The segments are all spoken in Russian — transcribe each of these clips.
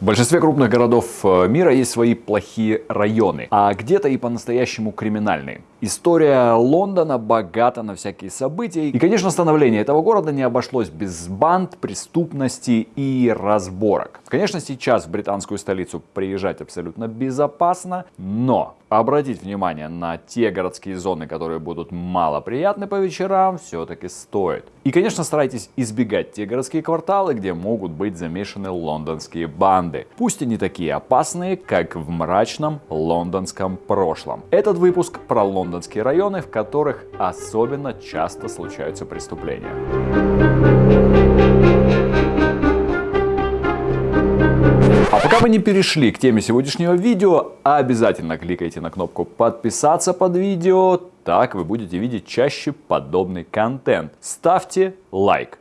В большинстве крупных городов э, мира есть свои плохие районы, а где-то и по-настоящему криминальные. История Лондона богата на всякие события. И, конечно, становление этого города не обошлось без банд, преступности и разборок. Конечно, сейчас в британскую столицу приезжать абсолютно безопасно, но обратить внимание на те городские зоны, которые будут малоприятны по вечерам, все-таки стоит. И, конечно, старайтесь избегать те городские кварталы, где могут быть замешаны лондонские банды. Пусть и не такие опасные, как в мрачном лондонском прошлом. Этот выпуск про лондонские районы, в которых особенно часто случаются преступления. А пока вы не перешли к теме сегодняшнего видео, обязательно кликайте на кнопку подписаться под видео, так вы будете видеть чаще подобный контент. Ставьте лайк.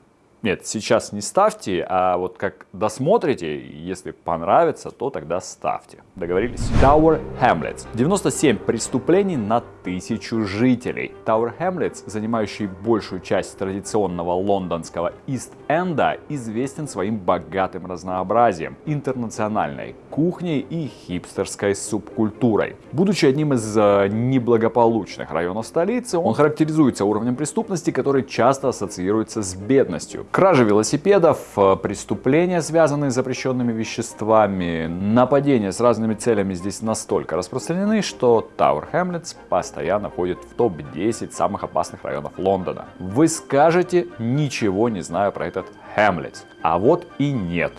Нет, сейчас не ставьте, а вот как досмотрите, если понравится, то тогда ставьте. Договорились? Tower Hamlets. 97 преступлений на тысячу жителей. Tower Hamlets, занимающий большую часть традиционного лондонского Ист-Энда, известен своим богатым разнообразием, интернациональной кухней и хипстерской субкультурой. Будучи одним из э, неблагополучных районов столицы, он характеризуется уровнем преступности, который часто ассоциируется с бедностью. Кражи велосипедов, э, преступления, связанные с запрещенными веществами, нападения с разными целями здесь настолько распространены, что Tower Hamlets постоянно входит в топ-10 самых опасных районов Лондона. Вы скажете, ничего не знаю про этот Hamlets. А вот и нет.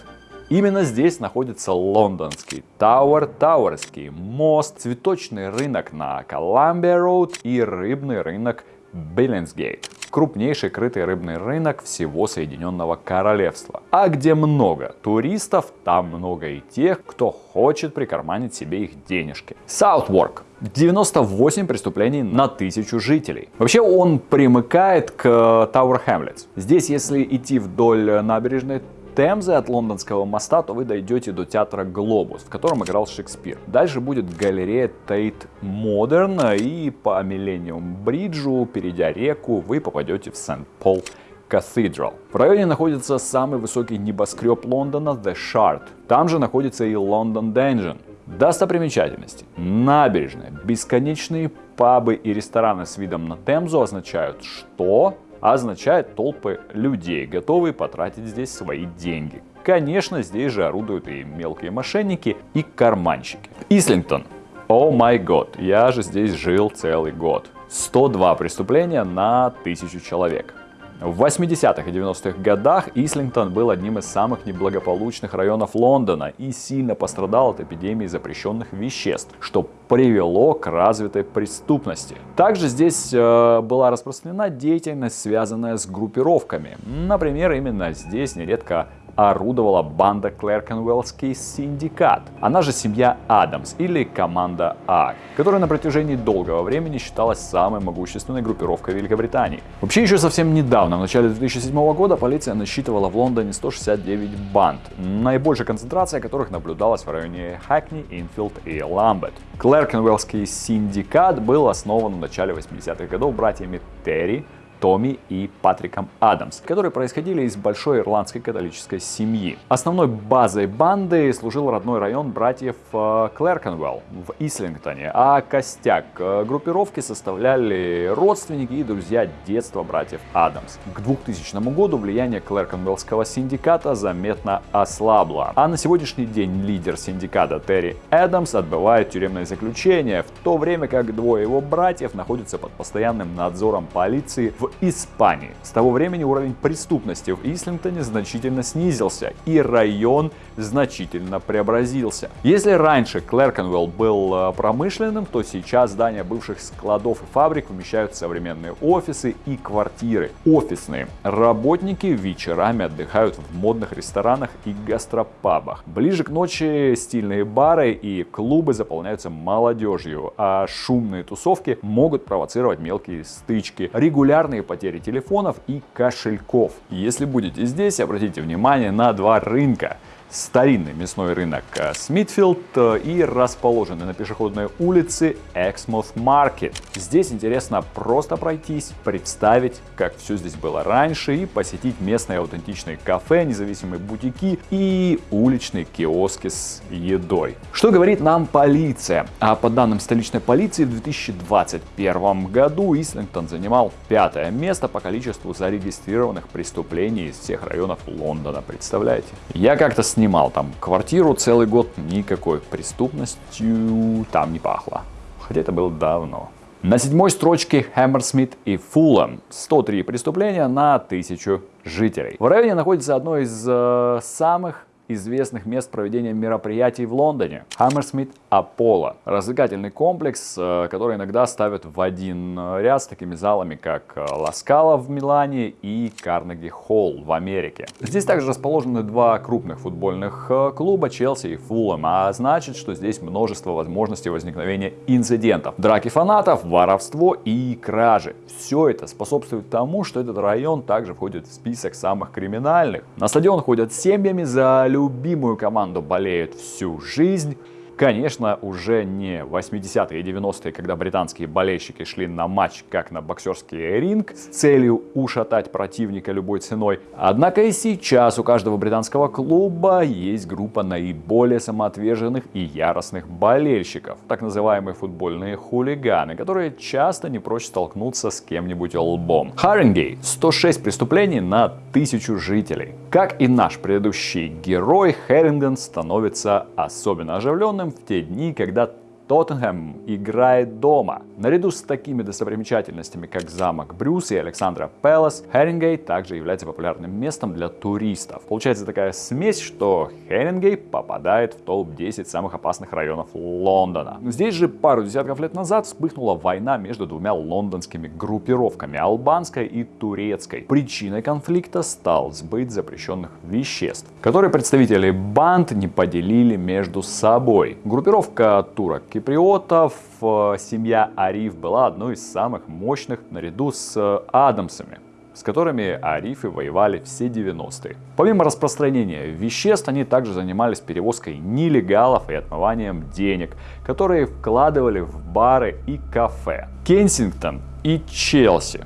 Именно здесь находится лондонский Тауэр Тауэрский мост, цветочный рынок на Columbia Road и рыбный рынок Биллинсгейт крупнейший крытый рыбный рынок всего Соединенного Королевства. А где много туристов, там много и тех, кто хочет прикарманить себе их денежки. Саутворк 98 преступлений на тысячу жителей. Вообще он примыкает к Тауэр Хэмлетс. Здесь, если идти вдоль набережной Темзы от лондонского моста, то вы дойдете до театра Глобус, в котором играл Шекспир. Дальше будет галерея Тейт Модерн, и по Миллениум Бриджу, перейдя реку, вы попадете в St Paul Cathedral. В районе находится самый высокий небоскреб Лондона The Shard. Там же находится и London Dungeon. Достопримечательности. Набережная, бесконечные пабы и рестораны с видом на Темзу означают, что означает толпы людей, готовые потратить здесь свои деньги. Конечно, здесь же орудуют и мелкие мошенники, и карманщики. Ислингтон. О май год, я же здесь жил целый год. 102 преступления на тысячу человек. В 80-х и 90-х годах Ислингтон был одним из самых неблагополучных районов Лондона и сильно пострадал от эпидемии запрещенных веществ, что привело к развитой преступности. Также здесь э, была распространена деятельность, связанная с группировками. Например, именно здесь нередко орудовала банда Клеркенвеллский синдикат, она же семья Адамс или команда А, которая на протяжении долгого времени считалась самой могущественной группировкой Великобритании. Вообще еще совсем недавно, в начале 2007 года, полиция насчитывала в Лондоне 169 банд, наибольшая концентрация которых наблюдалась в районе Хакни, Инфилд и Ламбет. Клеркенвеллский синдикат был основан в начале 80-х годов братьями Терри, Томми и Патриком Адамс, которые происходили из большой ирландской католической семьи. Основной базой банды служил родной район братьев э, Клеркенвелл в Ислингтоне, а костяк э, группировки составляли родственники и друзья детства братьев Адамс. К 2000 году влияние Клеркенвеллского синдиката заметно ослабло, а на сегодняшний день лидер синдиката Терри Адамс отбывает тюремное заключение, в то время как двое его братьев находятся под постоянным надзором полиции в Испании. С того времени уровень преступности в Ислингтоне значительно снизился и район значительно преобразился. Если раньше Клеркенвелл был э, промышленным, то сейчас здания бывших складов и фабрик вмещают современные офисы и квартиры. Офисные работники вечерами отдыхают в модных ресторанах и гастропабах. Ближе к ночи стильные бары и клубы заполняются молодежью, а шумные тусовки могут провоцировать мелкие стычки. Регулярные постоянные потери телефонов и кошельков. Если будете здесь, обратите внимание на два рынка. Старинный мясной рынок э, Смитфилд э, и расположенный на пешеходной улице Эксмouth Маркет. Здесь интересно просто пройтись, представить, как все здесь было раньше и посетить местные аутентичные кафе, независимые бутики и уличные киоски с едой. Что говорит нам полиция? А по данным столичной полиции в 2021 году Ислингтон занимал пятое место по количеству зарегистрированных преступлений из всех районов Лондона. Представляете? Я как-то с снимал там квартиру целый год, никакой преступностью там не пахло. Хотя это было давно. На седьмой строчке Хэмерсмит и Фуллэм. 103 преступления на тысячу жителей. В районе находится одно из э, самых известных мест проведения мероприятий в Лондоне. Hammersmith Apollo. Развлекательный комплекс, э, который иногда ставят в один э, ряд с такими залами, как Ласкала в Милане и Карнеги Холл в Америке. Здесь также расположены два крупных футбольных э, клуба Челси и Фулхэм, а значит, что здесь множество возможностей возникновения инцидентов. Драки фанатов, воровство и кражи. Все это способствует тому, что этот район также входит в список самых криминальных. На стадион ходят семьями за любимую команду болеют всю жизнь. Конечно, уже не 80-е и 90-е, когда британские болельщики шли на матч как на боксерский ринг с целью ушатать противника любой ценой. Однако и сейчас у каждого британского клуба есть группа наиболее самоотверженных и яростных болельщиков, так называемые футбольные хулиганы, которые часто не прочь столкнуться с кем-нибудь лбом. Харингей 106 преступлений на тысячу жителей. Как и наш предыдущий герой, Херинган становится особенно оживленным в те дни, когда Тоттенхэм играет дома. Наряду с такими достопримечательностями, как замок Брюс и Александра Пэлас, Херингей также является популярным местом для туристов. Получается такая смесь, что Херингей попадает в топ-10 самых опасных районов Лондона. Здесь же пару десятков лет назад вспыхнула война между двумя лондонскими группировками, албанской и турецкой. Причиной конфликта стал сбыт запрещенных веществ, которые представители банд не поделили между собой. Группировка турок киприотов э, семья Ариф была одной из самых мощных наряду с э, Адамсами с которыми арифы воевали все 90-е. Помимо распространения веществ, они также занимались перевозкой нелегалов и отмыванием денег, которые вкладывали в бары и кафе. Кенсингтон и Челси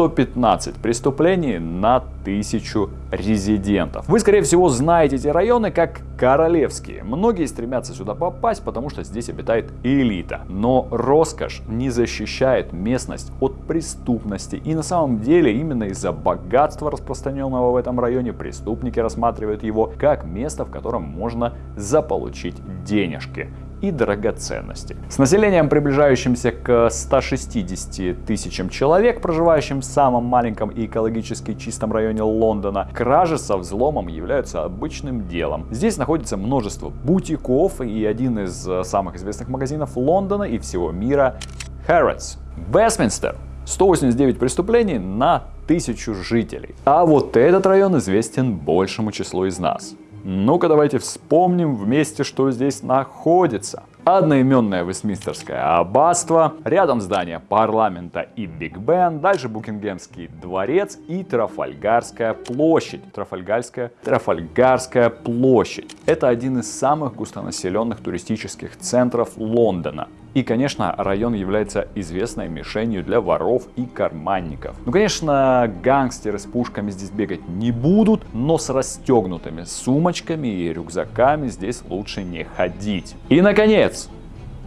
115 преступлений на тысячу резидентов. Вы, скорее всего, знаете эти районы как королевские. Многие стремятся сюда попасть, потому что здесь обитает элита. Но роскошь не защищает местность от преступности. И на самом деле именно из-за богатства, распространенного в этом районе, преступники рассматривают его как место, в котором можно заполучить денежки и драгоценности. С населением, приближающимся к 160 тысячам человек, проживающим в самом маленьком и экологически чистом районе Лондона, кражи со взломом являются обычным делом. Здесь находится множество бутиков и один из э, самых известных магазинов Лондона и всего мира – Harrods. Вестминстер 189 преступлений на тысячу жителей. А вот этот район известен большему числу из нас. Ну-ка давайте вспомним вместе, что здесь находится. Одноименное Вестминстерское аббатство, рядом здание парламента и Биг Бен, дальше Букингемский дворец и Трафальгарская площадь. Трафальгарская, Трафальгарская площадь. Это один из самых густонаселенных туристических центров Лондона. И, конечно, район является известной мишенью для воров и карманников. Ну, конечно, гангстеры с пушками здесь бегать не будут, но с расстегнутыми сумочками и рюкзаками здесь лучше не ходить. И, наконец,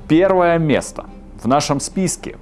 первое место в нашем списке.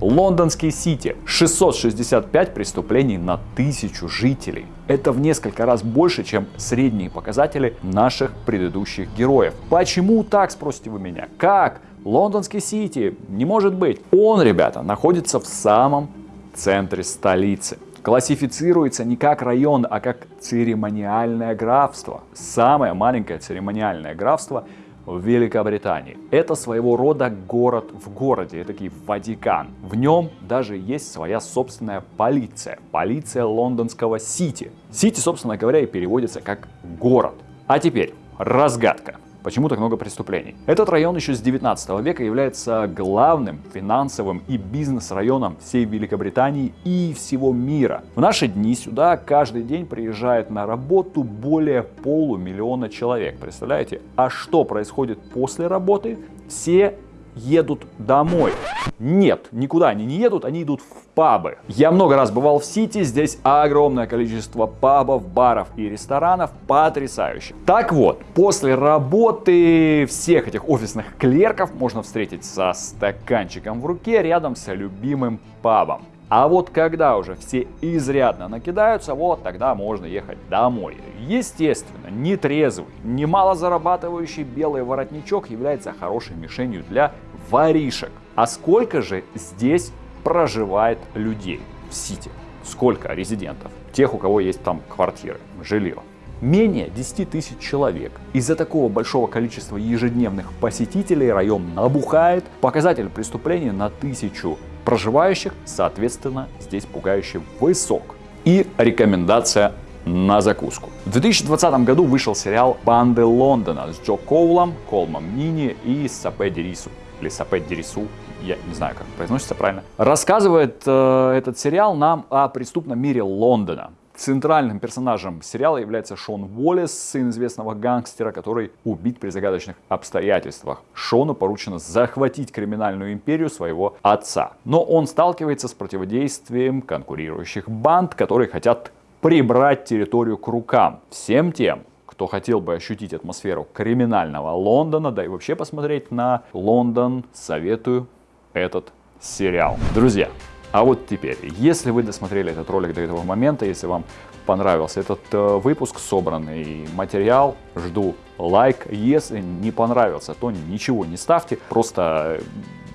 Лондонский Сити. 665 преступлений на тысячу жителей. Это в несколько раз больше, чем средние показатели наших предыдущих героев. Почему так, спросите вы меня? Как? Лондонский Сити, не может быть. Он, ребята, находится в самом центре столицы. Классифицируется не как район, а как церемониальное графство. Самое маленькое церемониальное графство в Великобритании. Это своего рода город в городе, это такой Ватикан. В нем даже есть своя собственная полиция. Полиция лондонского Сити. Сити, собственно говоря, и переводится как город. А теперь разгадка. Почему так много преступлений? Этот район еще с 19 века является главным финансовым и бизнес-районом всей Великобритании и всего мира. В наши дни сюда каждый день приезжает на работу более полумиллиона человек. Представляете? А что происходит после работы? Все едут домой. Нет, никуда они не едут, они идут в пабы. Я много раз бывал в Сити, здесь огромное количество пабов, баров и ресторанов, потрясающе. Так вот, после работы всех этих офисных клерков можно встретить со стаканчиком в руке рядом с любимым пабом. А вот когда уже все изрядно накидаются, вот тогда можно ехать домой. Естественно, нетрезвый, немало зарабатывающий белый воротничок является хорошей мишенью для воришек. А сколько же здесь проживает людей в Сити? Сколько резидентов? Тех, у кого есть там квартиры, жилье. Менее 10 тысяч человек. Из-за такого большого количества ежедневных посетителей район набухает. Показатель преступлений на тысячу проживающих, соответственно, здесь пугающе высок. И рекомендация на закуску. В 2020 году вышел сериал «Банды Лондона» с Джо Коулом, Колмом Нини и Сапе Дерису. Или Сапе Дерису, я не знаю, как произносится правильно. Рассказывает э, этот сериал нам о преступном мире Лондона. Центральным персонажем сериала является Шон Уоллес, сын известного гангстера, который убит при загадочных обстоятельствах. Шону поручено захватить криминальную империю своего отца. Но он сталкивается с противодействием конкурирующих банд, которые хотят прибрать территорию к рукам. Всем тем, кто хотел бы ощутить атмосферу криминального Лондона, да и вообще посмотреть на Лондон, советую этот сериал. Друзья, а вот теперь, если вы досмотрели этот ролик до этого момента, если вам понравился этот э, выпуск, собранный материал, жду лайк. Если не понравился, то ничего не ставьте, просто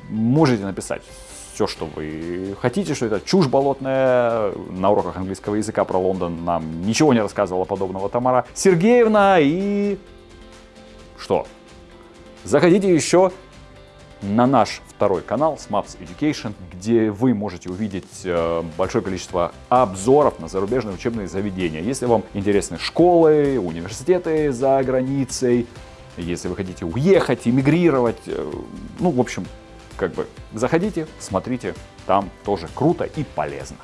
можете написать все, что вы хотите, что это чушь болотная. На уроках английского языка про Лондон нам ничего не рассказывала подобного Тамара Сергеевна. И что? Заходите еще на наш второй канал SMAPS Education, где вы можете увидеть э, большое количество обзоров на зарубежные учебные заведения. Если вам интересны школы, университеты за границей, если вы хотите уехать, эмигрировать, э, ну, в общем, как бы заходите, смотрите, там тоже круто и полезно.